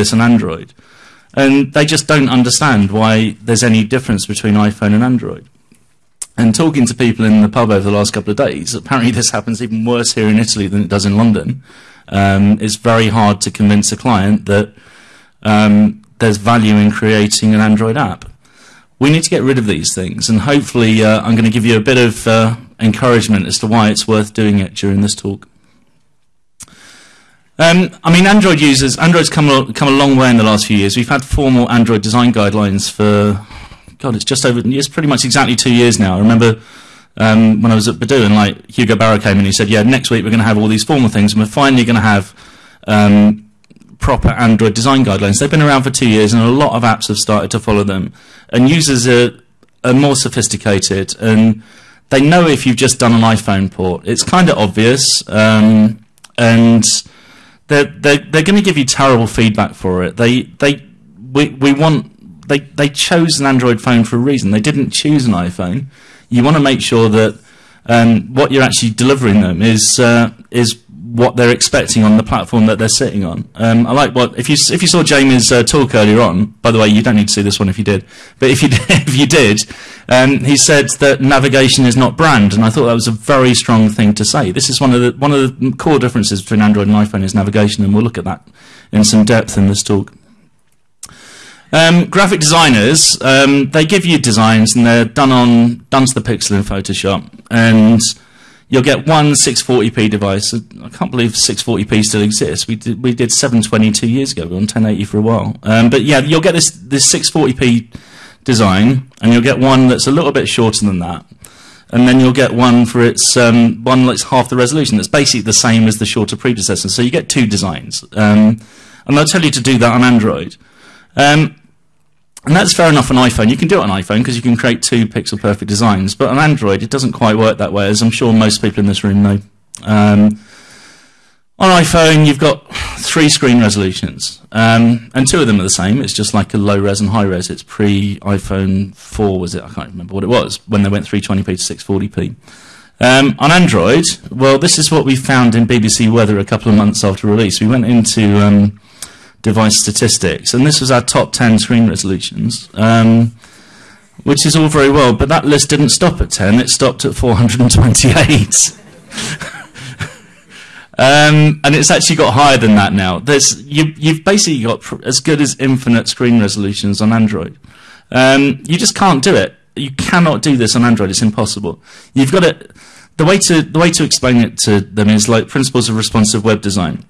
this on Android. And they just don't understand why there's any difference between iPhone and Android. And talking to people in the pub over the last couple of days, apparently this happens even worse here in Italy than it does in London. Um, it's very hard to convince a client that um, there's value in creating an Android app. We need to get rid of these things, and hopefully, uh, I'm going to give you a bit of uh, encouragement as to why it's worth doing it during this talk. Um, I mean, Android users, Android's come a, come a long way in the last few years. We've had formal Android design guidelines for, God, it's just over, it's pretty much exactly two years now. I remember um, when I was at Baidu and like Hugo Barra came in and he said, yeah, next week we're going to have all these formal things and we're finally going to have um, proper Android design guidelines. They've been around for two years and a lot of apps have started to follow them. And users are, are more sophisticated and they know if you've just done an iPhone port. It's kind of obvious. Um, and they're, they're, they're going to give you terrible feedback for it. They, they, we, we want, they, they chose an Android phone for a reason. They didn't choose an iPhone. You want to make sure that um, what you're actually delivering them is, uh, is what they're expecting on the platform that they're sitting on. Um, I like what if you if you saw Jamie's uh, talk earlier on. By the way, you don't need to see this one if you did, but if you did, if you did, um, he said that navigation is not brand, and I thought that was a very strong thing to say. This is one of the one of the core differences between Android and iPhone is navigation, and we'll look at that in some depth in this talk. Um, graphic designers, um, they give you designs and they're done on done to the pixel in Photoshop, and you'll get one 640p device. I can't believe 640p still exists. We did, we did 720 two years ago. We were on 1080 for a while. Um, but yeah, you'll get this, this 640p design, and you'll get one that's a little bit shorter than that. And then you'll get one for its um, one that's half the resolution. That's basically the same as the shorter predecessor. So you get two designs. Um, and they'll tell you to do that on Android. Um, and that's fair enough on iPhone. You can do it on iPhone because you can create two pixel perfect designs. But on Android, it doesn't quite work that way, as I'm sure most people in this room know. Um, on iPhone, you've got three screen resolutions, um, and two of them are the same. It's just like a low res and high res. It's pre iPhone 4, was it? I can't remember what it was when they went 320p to 640p. Um, on Android, well, this is what we found in BBC Weather a couple of months after release. We went into um, device statistics, and this was our top 10 screen resolutions, um, which is all very well, but that list didn't stop at 10, it stopped at 428. um, and it's actually got higher than that now. There's, you, have basically got as good as infinite screen resolutions on Android. Um, you just can't do it. You cannot do this on Android. It's impossible. You've got to. The way to the way to explain it to them is like principles of responsive web design.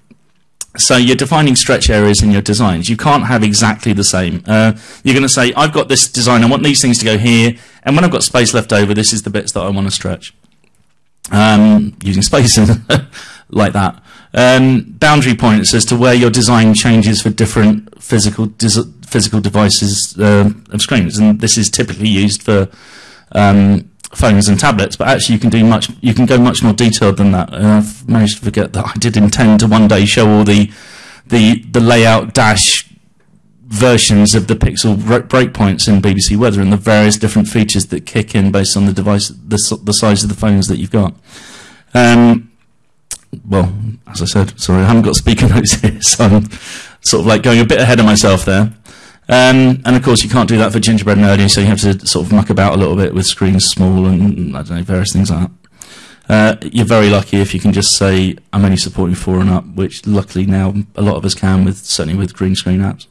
So you're defining stretch areas in your designs. You can't have exactly the same. Uh, you're going to say, I've got this design, I want these things to go here, and when I've got space left over, this is the bits that I want to stretch. Um, using spaces like that. Um, boundary points as to where your design changes for different physical physical devices uh, of screens, and this is typically used for um, phones and tablets, but actually you can do much, you can go much more detailed than that. And I've managed to forget that I did intend to one day show all the, the, the layout dash versions of the pixel breakpoints in BBC Weather and the various different features that kick in based on the device, the, the size of the phones that you've got. Um, well, as I said, sorry, I haven't got speaker notes here, so I'm sort of like going a bit ahead of myself there. Um, and of course, you can't do that for gingerbread nerdy, so you have to sort of muck about a little bit with screens small and I don't know various things like that. Uh, you're very lucky if you can just say I'm only supporting four and up, which luckily now a lot of us can with certainly with green screen apps.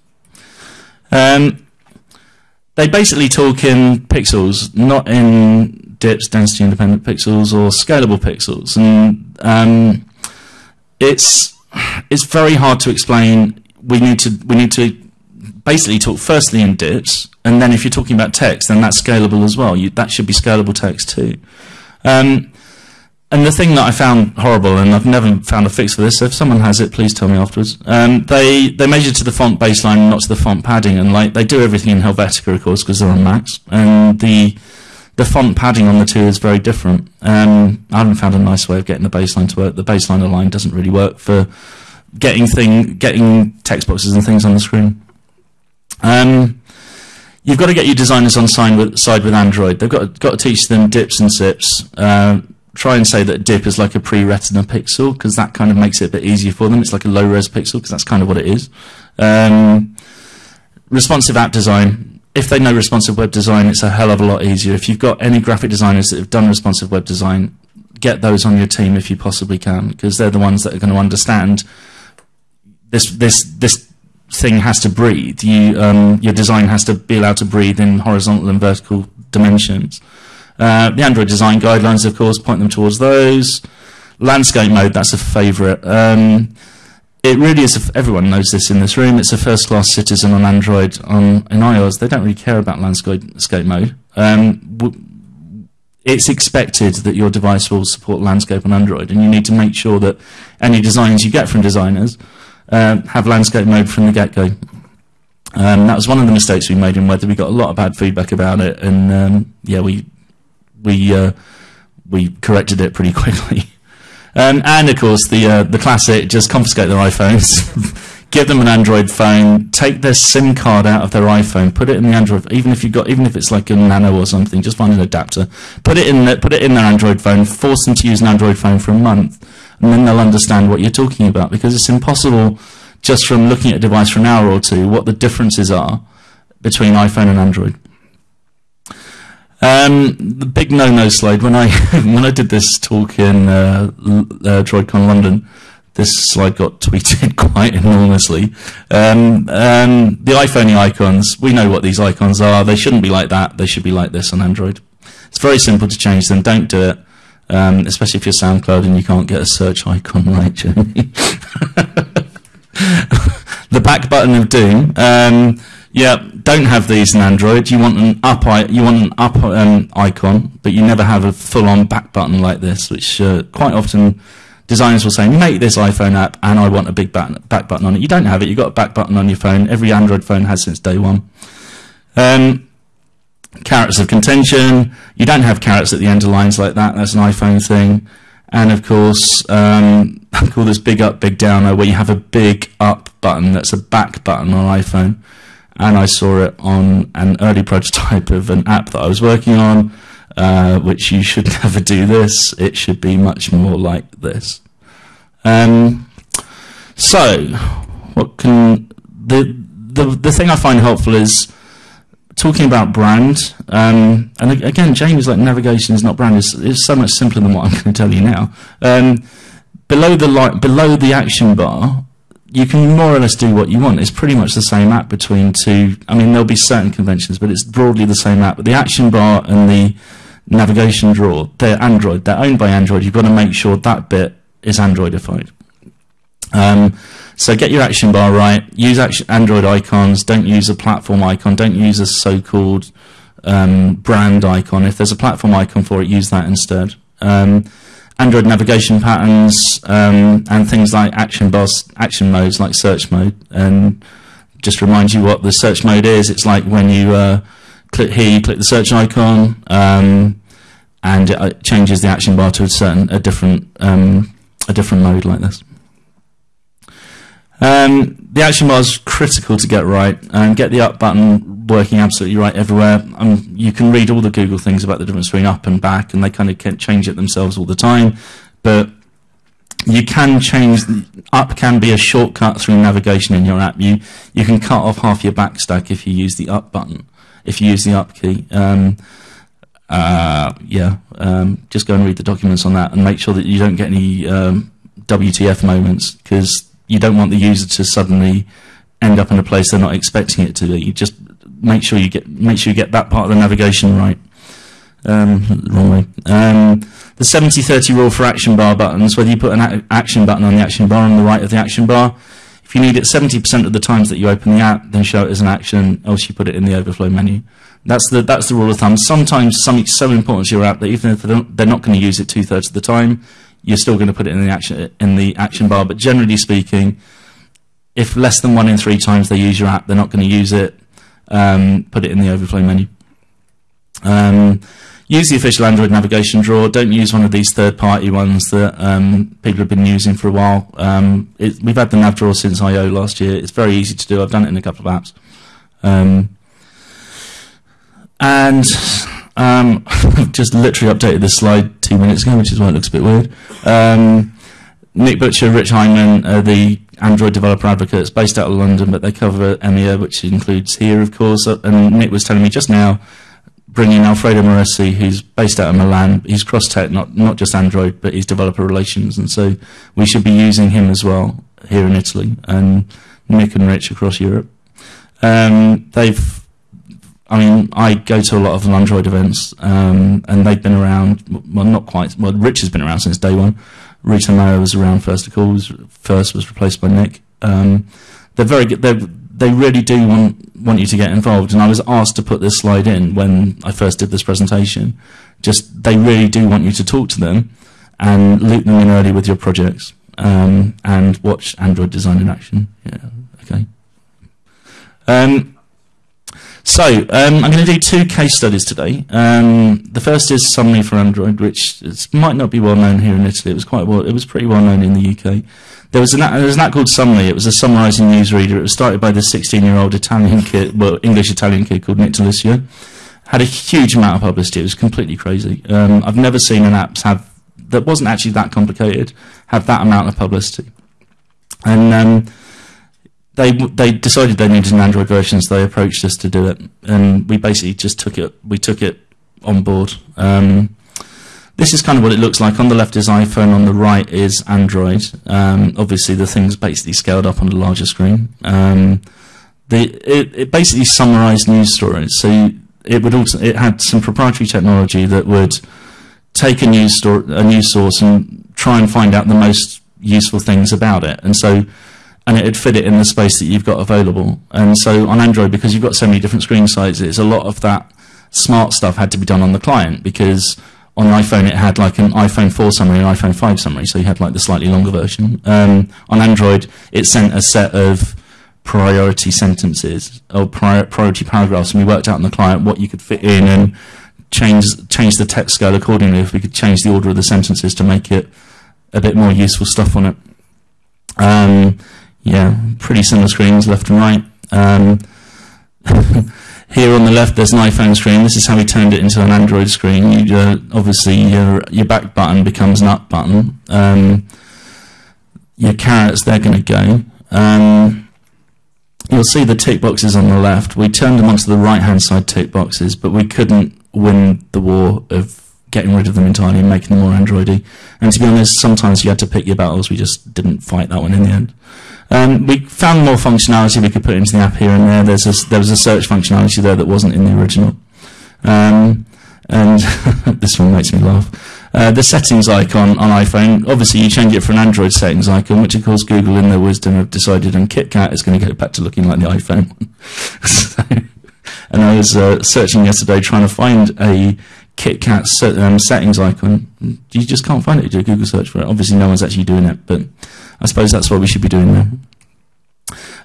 Um, they basically talk in pixels, not in dips, density independent pixels, or scalable pixels, and um, it's it's very hard to explain. We need to we need to basically talk firstly in dips, and then if you're talking about text, then that's scalable as well. You, that should be scalable text too. Um, and the thing that I found horrible, and I've never found a fix for this, so if someone has it, please tell me afterwards. Um, they they measure to the font baseline, not to the font padding, and like they do everything in Helvetica, of course, because they're on Macs, and the the font padding on the two is very different. Um, I haven't found a nice way of getting the baseline to work. The baseline align doesn't really work for getting thing getting text boxes and things on the screen. Um, you've got to get your designers on side with, side with Android. They've got to, got to teach them dips and sips. Uh, try and say that dip is like a pre-retina pixel because that kind of makes it a bit easier for them. It's like a low-res pixel because that's kind of what it is. Um, responsive app design. If they know responsive web design, it's a hell of a lot easier. If you've got any graphic designers that have done responsive web design, get those on your team if you possibly can, because they're the ones that are going to understand this this this thing has to breathe. You um, your design has to be allowed to breathe in horizontal and vertical dimensions. Uh, the Android design guidelines, of course, point them towards those. Landscape mode, that's a favourite. Um, it really is. everyone knows this in this room. It's a first-class citizen on Android. On in iOS, they don't really care about landscape mode. Um, it's expected that your device will support landscape on Android, and you need to make sure that any designs you get from designers uh, have landscape mode from the get-go. Um, that was one of the mistakes we made in Weather. We got a lot of bad feedback about it, and um, yeah, we we uh, we corrected it pretty quickly. Um, and of course, the uh, the classic: just confiscate their iPhones, give them an Android phone, take their SIM card out of their iPhone, put it in the Android. Even if you got, even if it's like a Nano or something, just find an adapter, put it in the, put it in their Android phone, force them to use an Android phone for a month, and then they'll understand what you're talking about. Because it's impossible just from looking at a device for an hour or two what the differences are between iPhone and Android. Um, the big no-no slide. When I when I did this talk in uh, uh, DroidCon London, this slide got tweeted quite enormously. Um, um, the iPhone icons. We know what these icons are. They shouldn't be like that. They should be like this on Android. It's very simple to change them. Don't do it, um, especially if you're SoundCloud and you can't get a search icon right, Jamie. the back button of Doom. Um, yeah, don't have these in Android. You want an up, you want an up um, icon, but you never have a full-on back button like this, which uh, quite often designers will say, make this iPhone app, and I want a big back, button on it. You don't have it. You've got a back button on your phone. Every Android phone has since day one. Um, carets of contention. You don't have carets at the end of lines like that. That's an iPhone thing. And of course, um, I call this big up, big downer, where you have a big up button that's a back button on iPhone and I saw it on an early prototype of an app that I was working on, uh, which you should never do this. It should be much more like this. Um, so, what can the the the thing I find helpful is talking about brand. Um, and again, James, like navigation is not brand. It's, it's, so much simpler than what I'm going to tell you now. Um, below the light, below the action bar, you can more or less do what you want. It's pretty much the same app between two. I mean, there'll be certain conventions, but it's broadly the same app. But the action bar and the navigation drawer, they're Android. They're owned by Android. You've got to make sure that bit is Androidified. Um, so get your action bar right. Use Android icons. Don't use a platform icon. Don't use a so-called um, brand icon. If there's a platform icon for it, use that instead. Um, Android navigation patterns um, and things like action bars, action modes like search mode. And just remind you what the search mode is. It's like when you uh, click here, you click the search icon, um, and it uh, changes the action bar to a certain a different um, a different mode like this. Um, the action bar is critical to get right and get the up button working absolutely right everywhere. Um, you can read all the Google things about the difference between up and back, and they kind of change it themselves all the time. But you can change up can be a shortcut through navigation in your app. You you can cut off half your back stack if you use the up button, if you use the up key. Um, uh, yeah, um, just go and read the documents on that and make sure that you don't get any um, WTF moments because you don't want the user to suddenly end up in a place they're not expecting it to be. You just make sure you get make sure you get that part of the navigation right. Um, wrong way. Um, the 70-30 rule for action bar buttons, whether you put an action button on the action bar on the right of the action bar, if you need it 70% of the times that you open the app, then show it as an action, else you put it in the overflow menu. That's the, that's the rule of thumb. Sometimes something's so important to your app that even if they're not going to use it two-thirds of the time, you're still going to put it in the action in the action bar. But generally speaking, if less than one in three times they use your app, they're not going to use it. Um, put it in the overflow menu. Um, use the official Android navigation drawer. Don't use one of these third-party ones that um, people have been using for a while. Um, it, we've had the nav drawer since I/O last year. It's very easy to do. I've done it in a couple of apps. Um, and um, I've just literally updated this slide two minutes ago, which is why it looks a bit weird. Um, Nick Butcher, Rich Hyndman are the Android developer advocates based out of London, but they cover EMEA, which includes here, of course. Uh, and Nick was telling me just now, bringing Alfredo Morresi, who's based out of Milan. He's cross-tech, not, not just Android, but he's developer relations. And so we should be using him as well here in Italy, and Nick and Rich across Europe. Um, they've I mean, I go to a lot of Android events, um, and they've been around. Well, not quite. Well, Rich has been around since day one. Reto Meier was around first of all. First was replaced by Nick. Um, they're very good. They they really do want want you to get involved. And I was asked to put this slide in when I first did this presentation. Just they really do want you to talk to them and loop them in early with your projects um, and watch Android design in action. Yeah. Okay. Um, so um, I'm going to do two case studies today. Um, the first is Summly for Android, which might not be well known here in Italy. It was quite well. It was pretty well known in the UK. There was an there was an app called Summly. It was a summarising newsreader. It was started by this 16-year-old Italian kid, well English Italian kid called Nick D'Aloisio. Had a huge amount of publicity. It was completely crazy. Um, I've never seen an app have that wasn't actually that complicated have that amount of publicity. And um, they they decided they needed an Android version, so they approached us to do it, and we basically just took it. We took it on board. Um, this is kind of what it looks like. On the left is iPhone, on the right is Android. Um, obviously, the thing's basically scaled up on a larger screen. Um, the, it, it, basically summarized news stories. So it would also it had some proprietary technology that would take a news story, a news source, and try and find out the most useful things about it. And so and it'd fit it in the space that you've got available. And so on Android, because you've got so many different screen sizes, a lot of that smart stuff had to be done on the client because on iPhone it had like an iPhone 4 summary and iPhone 5 summary, so you had like the slightly longer version. Um, on Android, it sent a set of priority sentences or prior, priority paragraphs, and we worked out on the client what you could fit in and change change the text scale accordingly. If we could change the order of the sentences to make it a bit more useful stuff on it. Um, yeah, pretty similar screens left and right. Um, here on the left, there's an iPhone screen. This is how we turned it into an Android screen. You, uh, obviously, your, your back button becomes an up button. Um, your carets, they're going to go. Um, you'll see the tick boxes on the left. We turned them onto the right-hand side tick boxes, but we couldn't win the war of getting rid of them entirely and making them more Androidy. And to be honest, sometimes you had to pick your battles. We just didn't fight that one in the end. Um, we found more functionality we could put into the app here and there. There's a, there was a search functionality there that wasn't in the original. Um, and this one makes me laugh. Uh, the settings icon on iPhone, obviously you change it for an Android settings icon, which of course Google in their wisdom have decided and KitKat is going to go back to looking like the iPhone one. so, and I was uh, searching yesterday trying to find a KitKat um, settings icon. You just can't find it. You do a Google search for it. Obviously no one's actually doing it, but I suppose that's what we should be doing now.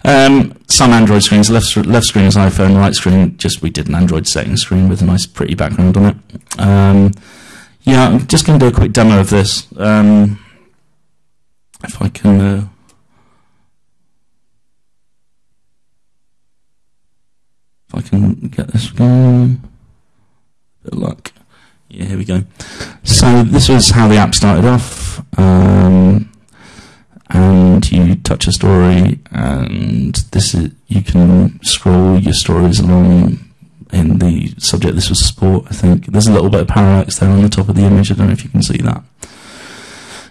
Um, some Android screens, left, left screen is iPhone, right screen, just we did an Android setting screen with a nice pretty background on it. Um, yeah, I'm just going to do a quick demo of this. Um, if I can... Uh, if I can get this going. Of luck. Yeah, here we go. So this was how the app started off. Um, and you touch a story, and this is you can scroll your stories along in the subject. This was sport, I think. There's a little bit of parallax there on the top of the image. I don't know if you can see that.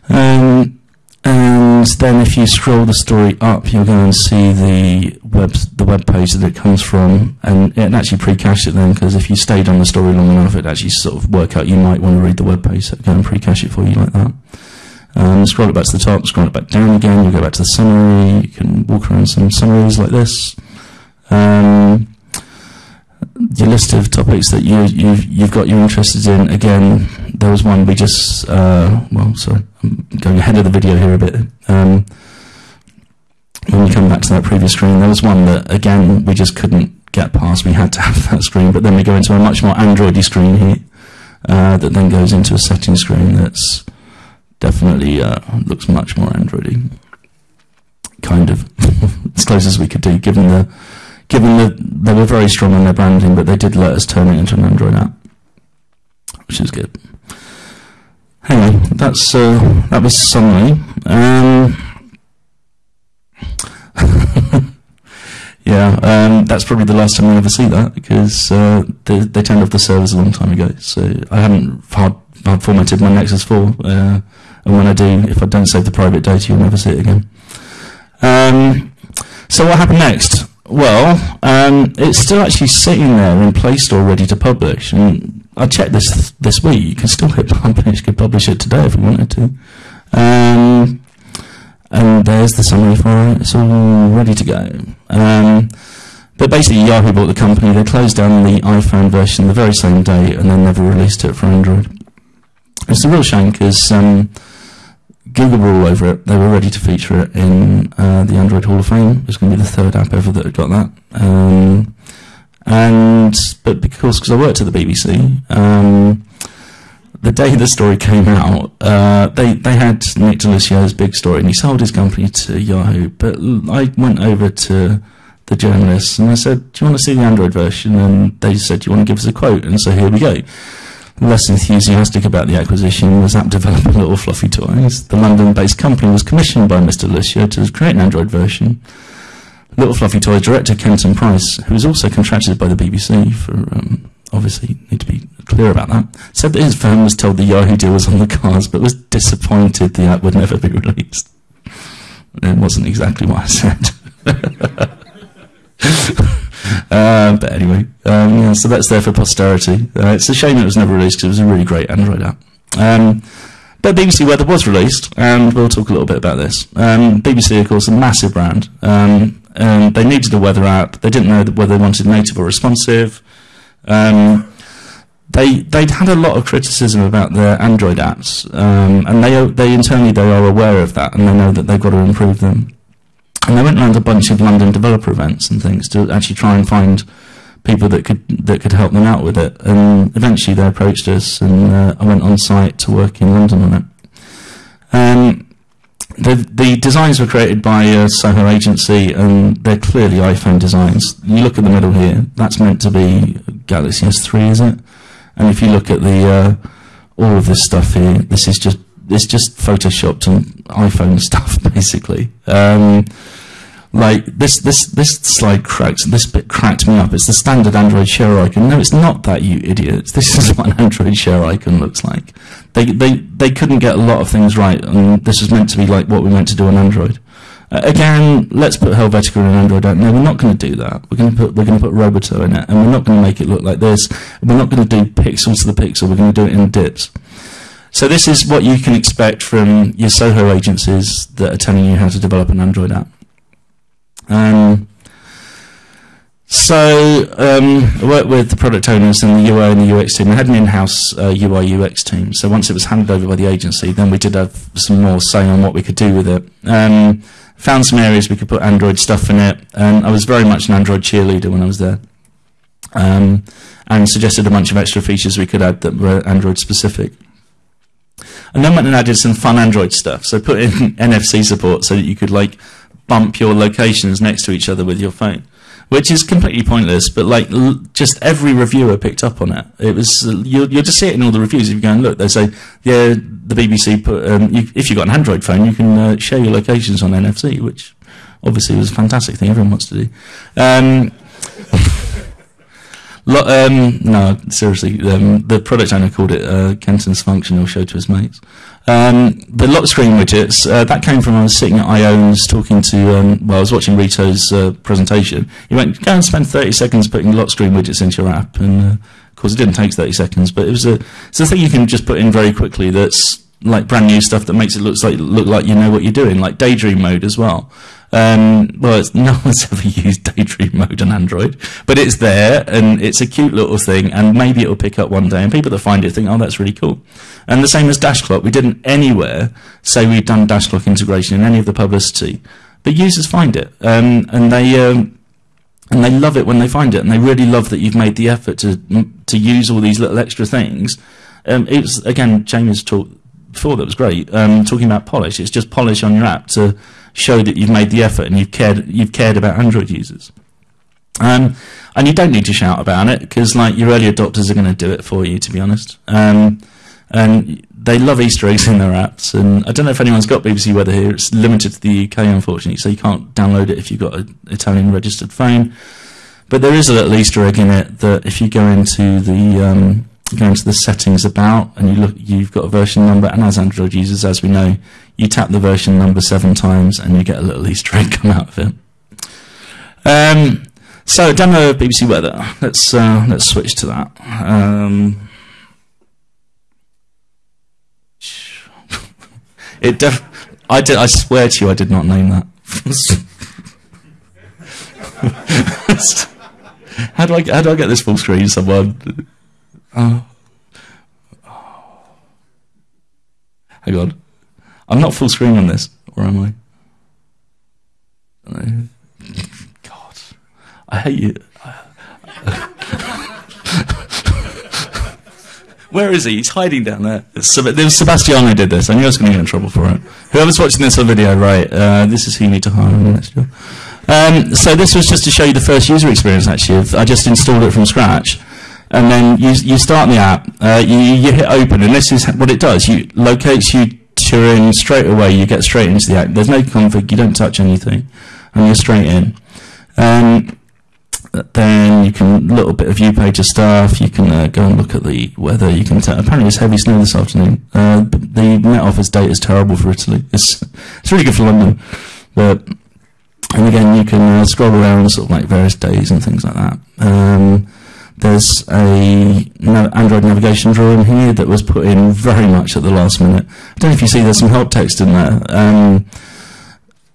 Um, and then if you scroll the story up, you'll go and see the web the web page that it comes from, and it actually pre-cached it then because if you stayed on the story long enough, it actually sort of work out you might want to read the web page, so it and pre-cache it for you like that. Um, scroll it back to the top, scroll it back down again, you go back to the summary, you can walk around some summaries like this. Um, your list of topics that you, you've, you've got you're interested in, again, there was one we just, uh, well, sorry, I'm going ahead of the video here a bit. Um, when you come back to that previous screen, there was one that, again, we just couldn't get past. We had to have that screen, but then we go into a much more Androidy screen here uh, that then goes into a setting screen that's definitely uh, looks much more Androidy. Kind of as close as we could do, given the given that they were very strong on their branding, but they did let us turn it into an Android app, which is good. Anyway, that's uh, that was Summly. Um, yeah, um, that's probably the last time we ever see that because uh, they, they turned off the servers a long time ago. So I haven't hard, hard formatted my Nexus 4, uh, and when I do, if I don't save the private data, you'll never see it again. Um, so what happened next? Well, um, it's still actually sitting there in Play Store ready to publish, and I checked this this week. You can still hit publish. You could publish it today if you wanted to. Um, and there's the summary for it. It's all ready to go. Um, but basically, Yahoo bought the company. They closed down the iPhone version the very same day, and then never released it for Android. It's a real shame because um, Google were all over it. They were ready to feature it in uh, the Android Hall of Fame. It was going to be the third app ever that got that. Um, and but because because I worked at the BBC, um, the day the story came out, uh, they they had Nick D'Aloisio's big story, and he sold his company to Yahoo. But I went over to the journalists and I said, "Do you want to see the Android version?" And they said, "Do you want to give us a quote?" And so here we go. Less enthusiastic about the acquisition was app developer Little Fluffy Toys. The London-based company was commissioned by Mr. D'Aloisio to create an Android version. Little Fluffy Toys director Kenton Price, who was also contracted by the BBC for um, obviously need to be clear about that, said that his firm was told the Yahoo deal was on the cards, but was disappointed the app would never be released. It wasn't exactly what I said. uh, but anyway, um, yeah, so that's there for posterity. Uh, it's a shame it was never released because it was a really great Android app. Um, but BBC Weather was released, and we'll talk a little bit about this. Um, BBC, of course, a massive brand. Um, and they needed a weather app. They didn't know whether they wanted native or responsive. Um, they they'd had a lot of criticism about their Android apps, um, and they they internally they are aware of that, and they know that they've got to improve them. And they went around a bunch of London developer events and things to actually try and find people that could that could help them out with it. And eventually they approached us, and uh, I went on site to work in London on it. Um, the, the designs were created by a Soho agency, and they're clearly iPhone designs. You look at the middle here; that's meant to be Galaxy S3, is it? And if you look at the uh, all of this stuff here, this is just it's just photoshopped on iPhone stuff, basically. Um, like this this this slide cracked this bit cracked me up. It's the standard Android share icon. No, it's not that, you idiots. This is what an Android share icon looks like. They they they couldn't get a lot of things right, and this was meant to be like what we meant to do on Android. Uh, again, let's put Helvetica in Android. No, we're not going to do that. We're going to put we're going to put Roboto in it, and we're not going to make it look like this. We're not going to do pixels to the pixel. We're going to do it in dips. So this is what you can expect from your Soho agencies that are telling you how to develop an Android app. Um, so um, I worked with the product owners and the UI and the UX team. We had an in-house uh, UI UX team. So once it was handed over by the agency, then we did have some more say on what we could do with it. Um, found some areas we could put Android stuff in it, and I was very much an Android cheerleader when I was there. Um, and suggested a bunch of extra features we could add that were Android specific. And then went and added some fun Android stuff. So put in NFC support so that you could like bump your locations next to each other with your phone, which is completely pointless. But like, just every reviewer picked up on it. It was uh, you'll, you'll just see it in all the reviews. If you go and look, they say, yeah, the BBC put um, you, if you've got an Android phone, you can uh, share your locations on NFC, which obviously was a fantastic thing everyone wants to do. Um, Lo- um, no, seriously, um, the product owner called it uh, Kenton's functional show to his mates. Um, the lock screen widgets, uh, that came from I was sitting at IONS talking to, um, well, I was watching Reto's uh, presentation. He went, go and spend 30 seconds putting lock screen widgets into your app. And uh, of course, it didn't take 30 seconds, but it was a, it's a thing you can just put in very quickly that's like brand new stuff that makes it look like look like you know what you're doing, like daydream mode as well. Um, well, no one's ever used daydream mode on Android, but it's there and it's a cute little thing, and maybe it'll pick up one day. And people that find it think, oh, that's really cool. And the same as DashClock, we didn't anywhere say we'd done DashClock integration in any of the publicity, but users find it, um, and they. Um, and they love it when they find it, and they really love that you've made the effort to to use all these little extra things. Um, again, James talked before that was great. Um, talking about polish, it's just polish on your app to show that you've made the effort and you've cared you've cared about Android users. Um, and you don't need to shout about it because like your early adopters are going to do it for you. To be honest, um, and they love Easter eggs in their apps, and I don't know if anyone's got BBC Weather here. It's limited to the UK, unfortunately, so you can't download it if you've got an Italian registered phone. But there is a little Easter egg in it that if you go into the um, go into the settings about and you look, you've got a version number, and as Android users, as we know, you tap the version number seven times and you get a little Easter egg come out of it. Um, so demo of BBC Weather. Let's uh, let's switch to that. Um, it def- I did. I swear to you, I did not name that. how do I how do I get this full screen? Someone. Oh. Hang on. I'm not full screen on this, or am I? God, I hate you. Where is he? He's hiding down there. There was Sebastiano did this. I knew I was going to get in trouble for it. Whoever's watching this on video, right? Uh, this is who you need to hire next. Um, so this was just to show you the first user experience. Actually, I just installed it from scratch, and then you you start the app. Uh, you, you hit open, and this is what it does. You locates you to in straight away. You get straight into the app. There's no config. You don't touch anything, and you're straight in. Um, then you can little bit of view pager stuff. You can uh, go and look at the weather. You can. Apparently, it's heavy snow this afternoon. Uh, the Met Office date is terrible for Italy. It's it's really good for London, but and again, you can uh, scroll around sort of like various days and things like that. Um, there's a Android navigation drawing here that was put in very much at the last minute. I don't know if you see there's some help text in there. Um,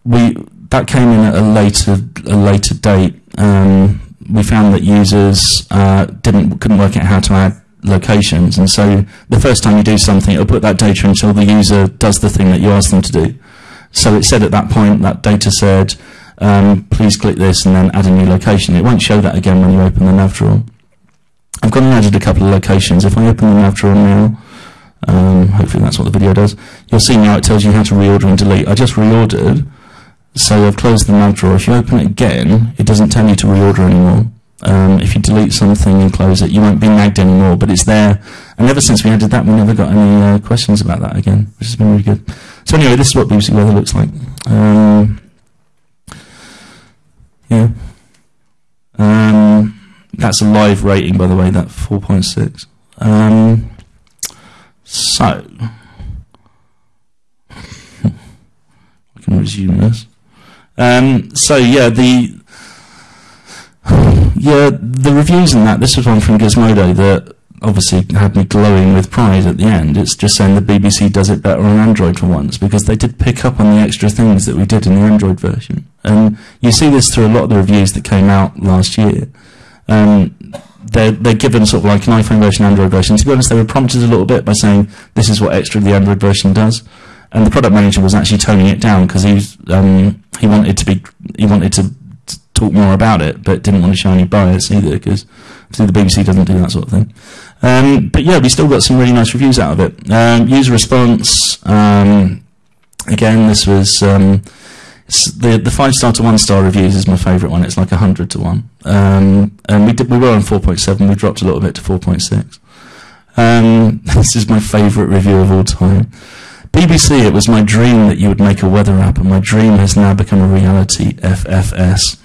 we that came in at a later a later date. Um, we found that users uh, didn't couldn't work out how to add locations, and so the first time you do something, it'll put that data until the user does the thing that you ask them to do. So it said at that point that data said, um, please click this and then add a new location. It won't show that again when you open the nav drawer. I've gone and added a couple of locations. If I open the nav drawer now, um, hopefully that's what the video does, you'll see now it tells you how to reorder and delete. I just reordered so I've closed the nav drawer. If you open it again, it doesn't tell you to reorder anymore. Um, if you delete something and close it, you won't be nagged anymore, but it's there. And ever since we added that, we never got any uh, questions about that again, which has been really good. So anyway, this is what BBC Weather looks like. Um, yeah. Um, that's a live rating, by the way, that 4.6. Um, so, I can resume this. Um, so yeah, the yeah the reviews and that. This was one from Gizmodo that obviously had me glowing with pride at the end. It's just saying the BBC does it better on Android for once because they did pick up on the extra things that we did in the Android version. And you see this through a lot of the reviews that came out last year. Um, they're, they're given sort of like an iPhone version, Android version. To be honest, they were prompted a little bit by saying this is what extra the Android version does and the product manager was actually toning it down because he um, he wanted to be he wanted to talk more about it, but didn't want to show any bias either because the BBC doesn't do that sort of thing. Um, but yeah, we still got some really nice reviews out of it. Um, user response. Um, again, this was um, the the five star to one star reviews is my favourite one. It's like hundred to one. Um, and we did we were on four point seven. We dropped a little bit to four point six. this is my favourite review of all time. BBC, it was my dream that you would make a weather app, and my dream has now become a reality. FFS.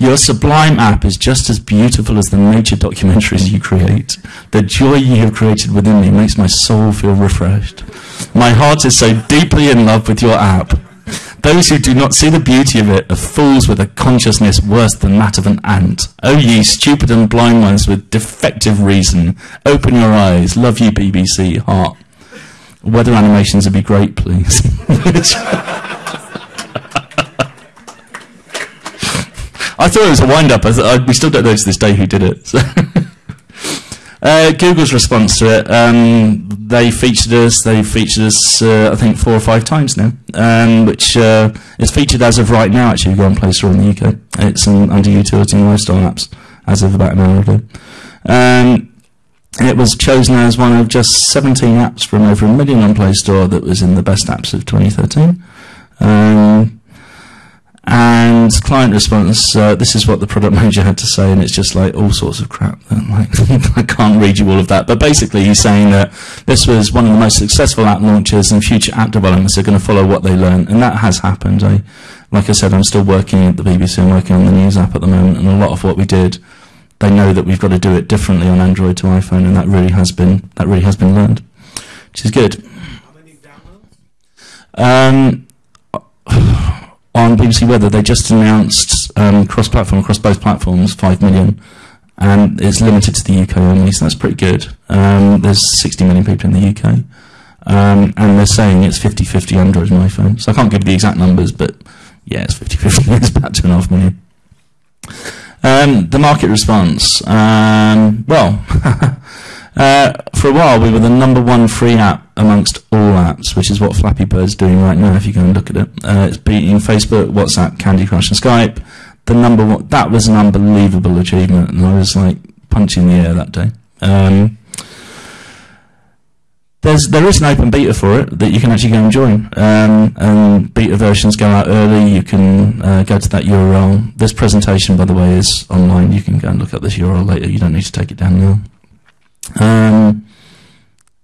Your sublime app is just as beautiful as the nature documentaries you create. The joy you have created within me makes my soul feel refreshed. My heart is so deeply in love with your app. Those who do not see the beauty of it are fools with a consciousness worse than that of an ant. O oh, ye stupid and blind ones with defective reason, open your eyes. Love you, BBC. Heart. Weather animations would be great, please. I thought it was a wind up. I th- I, uh, we still don't know to this day who did it. So. uh, Google's response to it, um, they featured us. They featured us, uh, I think, four or five times now, um, which uh, is featured as of right now. Actually, you go on Play Store in the UK, it's um, under utility and lifestyle apps as of about an hour ago. Um, it was chosen as one of just 17 apps from over a million on Play Store that was in the best apps of 2013. And client response, uh, this is what the product manager had to say, and it's just like all sorts of crap. Like, I can't read you all of that. But basically, he's saying that this was one of the most successful app launches, and future app developments are going to follow what they learn. And that has happened. I, like I said, I'm still working at the BBC, I'm working on the news app at the moment, and a lot of what we did, they know that we've got to do it differently on Android to iPhone, and that really has been, that really has been learned, which is good. How many downloads? Um, on BBC Weather, they just announced um, cross-platform across both platforms, five million, and it's limited to the UK only, so that's pretty good. Um, there's 60 million people in the UK, um, and they're saying it's 50-50 Android and iPhone. So I can't give you the exact numbers, but yeah, it's 50-50. it's about two and a half million. Um, the market response. Um, well, uh, for a while we were the number one free app amongst all apps, which is what Flappy Bird's doing right now. If you go and look at it, uh, it's beating Facebook, WhatsApp, Candy Crush, and Skype. The number one that was an unbelievable achievement, and I was like punching the air that day. Um, there's there is an open beta for it that you can actually go and join. Um, and beta versions go out early. You can uh, go to that URL. This presentation, by the way, is online. You can go and look at this URL later. You don't need to take it down now. Um,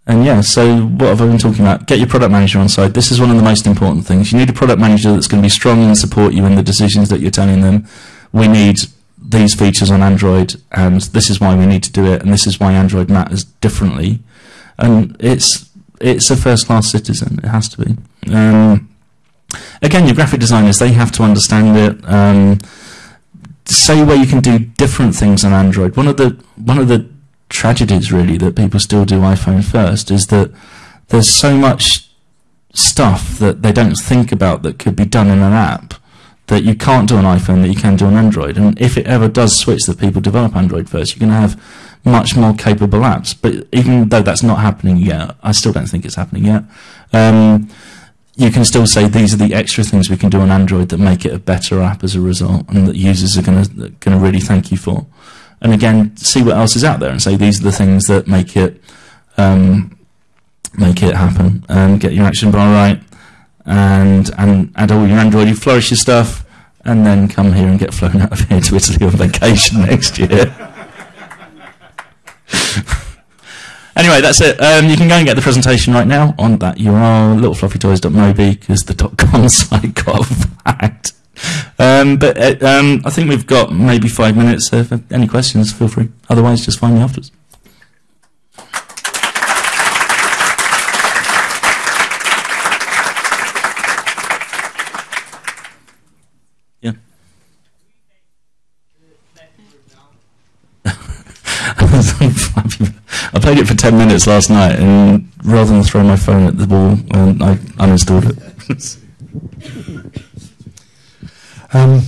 and yeah, so what have I been talking about? Get your product manager on side. This is one of the most important things. You need a product manager that's going to be strong and support you in the decisions that you're telling them. We need these features on Android, and this is why we need to do it, and this is why Android matters differently. And it's it's a first class citizen. It has to be. Um, again, your graphic designers they have to understand it. Um, say where you can do different things on Android. One of the one of the tragedies really that people still do iPhone first is that there's so much stuff that they don't think about that could be done in an app that you can't do on iPhone that you can do on Android. And if it ever does switch that people develop Android first, you're going to have much more capable apps. But even though that's not happening yet, I still don't think it's happening yet. Um, you can still say these are the extra things we can do on Android that make it a better app as a result, and that users are going to going to really thank you for and again see what else is out there and say these are the things that make it um, make it happen and get your action bar right and and add all your Android you flourish your stuff and then come here and get flown out of here to Italy on vacation next year. anyway, that's it. Um, you can go and get the presentation right now on that URL, littlefluffytoys.mobi, because the .com site got hacked. Um, but uh, um, I think we've got maybe five minutes. So if any questions, feel free. Otherwise, just find me afterwards. Yeah. I played it for 10 minutes last night, and rather than throw my phone at the wall, um, I uninstalled it. Um,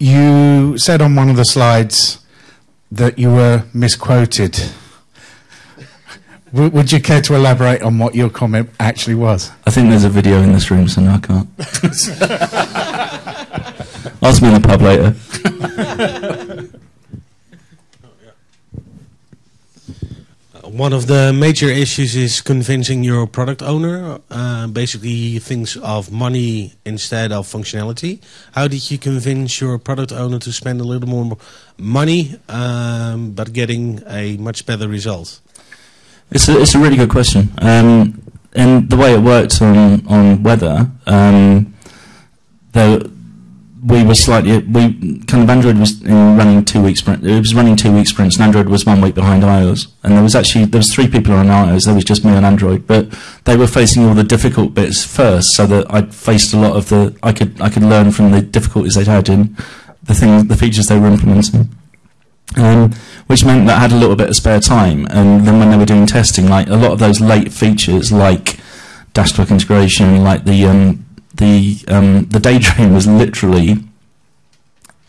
you said on one of the slides that you were misquoted. Would you care to elaborate on what your comment actually was? I think there's a video in this room, so no, I can't. Ask me in the pub later. One of the major issues is convincing your product owner. Uh, basically, he thinks of money instead of functionality. How did you convince your product owner to spend a little more money, um, but getting a much better result? It's a, it's a really good question. Um, and the way it worked on, on weather, um, we were slightly we kind of Android was running two week sprint. It was running two week sprints, and Android was one week behind iOS. And there was actually there was three people on iOS. There was just me on Android, but they were facing all the difficult bits first, so that I faced a lot of the I could I could learn from the difficulties they'd had in the things the features they were implementing. Um, which meant that I had a little bit of spare time, and then when they were doing testing, like a lot of those late features, like dashboard integration, like the um, the um, the daydream was literally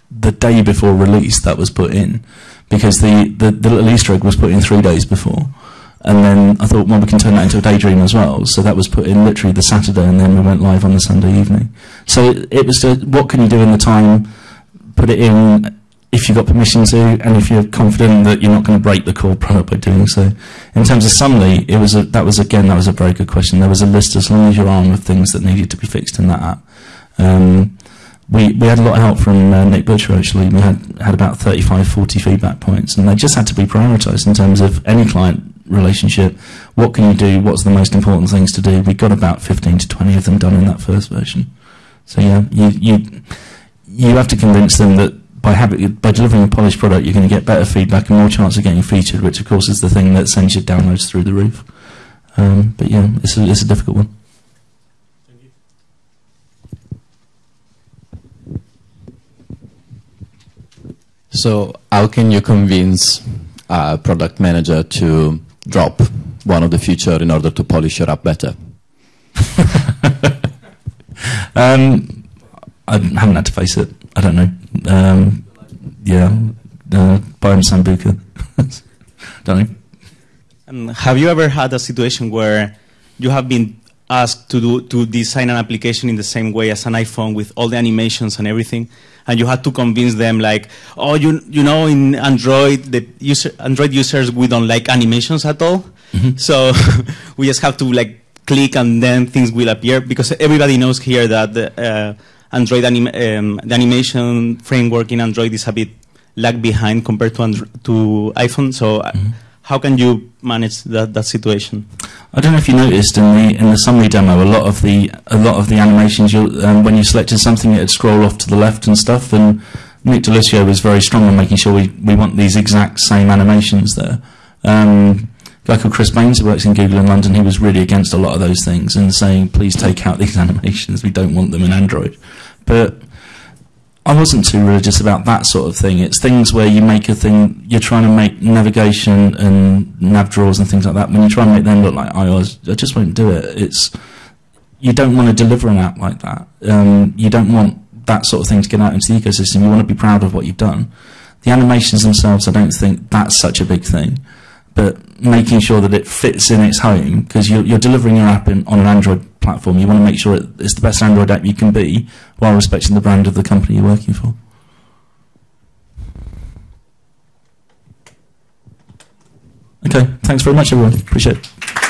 the day before release that was put in because the, the, the little Easter egg was put in three days before. And then I thought, well, we can turn that into a daydream as well. So that was put in literally the Saturday, and then we went live on the Sunday evening. So it, it was to, what can you do in the time? Put it in if you've got permission to, and if you're confident that you're not going to break the core product by doing so. In terms of Summly, it was a, that was again that was a very good question. There was a list as long as your arm of things that needed to be fixed in that app. Um, we, we had a lot of help from uh, Nick Butcher actually. We had, had about 35, 40 feedback points, and they just had to be prioritised in terms of any client relationship. What can you do? What's the most important things to do? We got about 15 to 20 of them done in that first version. So yeah, you you you have to convince them that by having, by delivering a polished product, you're going to get better feedback and more chance of getting featured, which of course is the thing that sends your downloads through the roof. Um, but yeah, it's a, it's a difficult one. So, how can you convince a product manager to drop one of the feature in order to polish your app better? um, I haven't had to face it. I don't know. Um, yeah, uh, Byron Sambuca. don't know. And have you ever had a situation where you have been asked to do to design an application in the same way as an iPhone with all the animations and everything, and you had to convince them like, oh, you you know, in Android, the user Android users we don't like animations at all, mm-hmm. so we just have to like click and then things will appear because everybody knows here that the, uh, Android anim um, the animation framework in Android is a bit lag behind compared to Andro to iPhone. So. Mm -hmm how can you manage that, that situation? I don't know if you noticed in the in the Summly demo, a lot of the a lot of the animations, um, when you selected something, it'd scroll off to the left and stuff. And Nick D'Aloisio was very strong on making sure we, we want these exact same animations there. Um, guy called Chris Banes, who works in Google in London, he was really against a lot of those things and saying, please take out these animations. We don't want them in Android. But I wasn't too religious about that sort of thing. It's things where you make a thing, you're trying to make navigation and nav drawers and things like that. When you try and make them look like iOS, I just won't do it. It's you don't want to deliver an app like that. Um, you don't want that sort of thing to get out into the ecosystem. You want to be proud of what you've done. The animations themselves, I don't think that's such a big thing but making sure that it fits in its home because you're, you're, delivering your app in, on an Android platform. You want to make sure it's the best Android app you can be while respecting the brand of the company you're working for. Okay, thanks very much, everyone. Appreciate it.